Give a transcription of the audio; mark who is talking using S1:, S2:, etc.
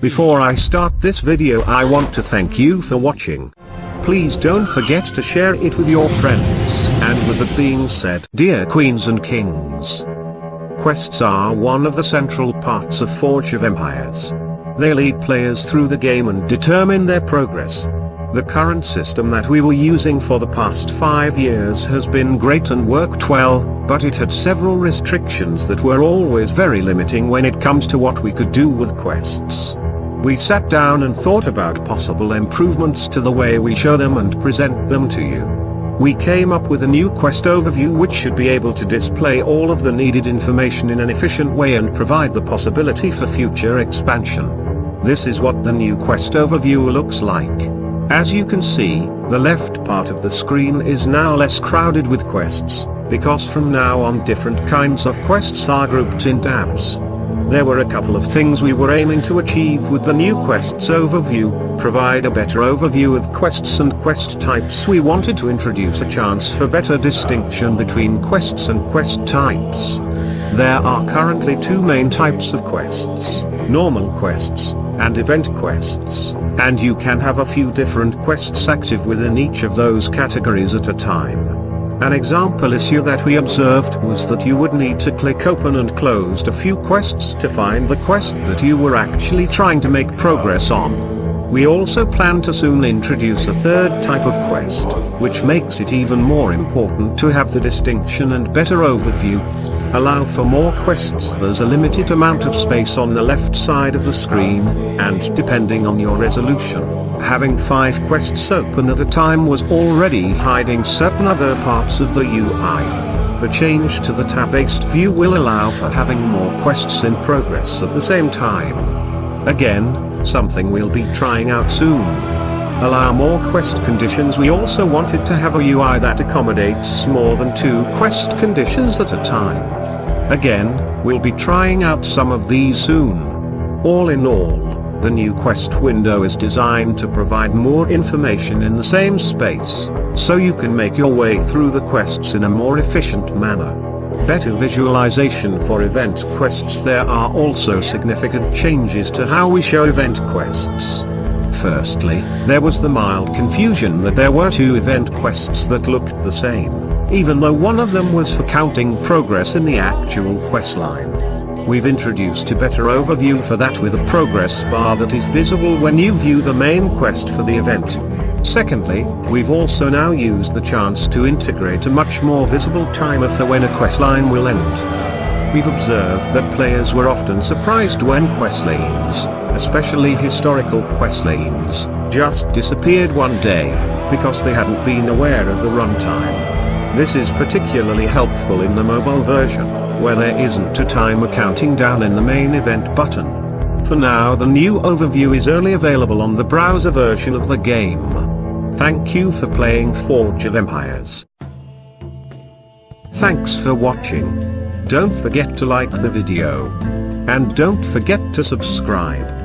S1: Before I start this video I want to thank you for watching. Please don't forget to share it with your friends. And with that being said, dear queens and kings, quests are one of the central parts of Forge of Empires. They lead players through the game and determine their progress. The current system that we were using for the past 5 years has been great and worked well, but it had several restrictions that were always very limiting when it comes to what we could do with quests. We sat down and thought about possible improvements to the way we show them and present them to you. We came up with a new quest overview which should be able to display all of the needed information in an efficient way and provide the possibility for future expansion. This is what the new quest overview looks like. As you can see, the left part of the screen is now less crowded with quests, because from now on different kinds of quests are grouped in tabs. There were a couple of things we were aiming to achieve with the new quests overview, provide a better overview of quests and quest types we wanted to introduce a chance for better distinction between quests and quest types. There are currently two main types of quests, normal quests, and event quests, and you can have a few different quests active within each of those categories at a time. An example issue that we observed was that you would need to click open and closed a few quests to find the quest that you were actually trying to make progress on. We also plan to soon introduce a third type of quest, which makes it even more important to have the distinction and better overview. Allow for more quests there's a limited amount of space on the left side of the screen, and depending on your resolution, having 5 quests open at a time was already hiding certain other parts of the UI. The change to the tab-based view will allow for having more quests in progress at the same time. Again, something we'll be trying out soon. Allow more quest conditions we also wanted to have a UI that accommodates more than two quest conditions at a time. Again, we'll be trying out some of these soon. All in all, the new quest window is designed to provide more information in the same space, so you can make your way through the quests in a more efficient manner. Better visualization for event quests There are also significant changes to how we show event quests. Firstly, there was the mild confusion that there were two event quests that looked the same, even though one of them was for counting progress in the actual quest line. We've introduced a better overview for that with a progress bar that is visible when you view the main quest for the event. Secondly, we've also now used the chance to integrate a much more visible timer for when a quest line will end. We've observed that players were often surprised when quest lanes, especially historical quest lanes, just disappeared one day, because they hadn't been aware of the runtime. This is particularly helpful in the mobile version where there isn't a timer counting down in the main event button. For now the new overview is only available on the browser version of the game. Thank you for playing Forge of Empires. Thanks for watching. Don't forget to like the video. And don't forget to subscribe.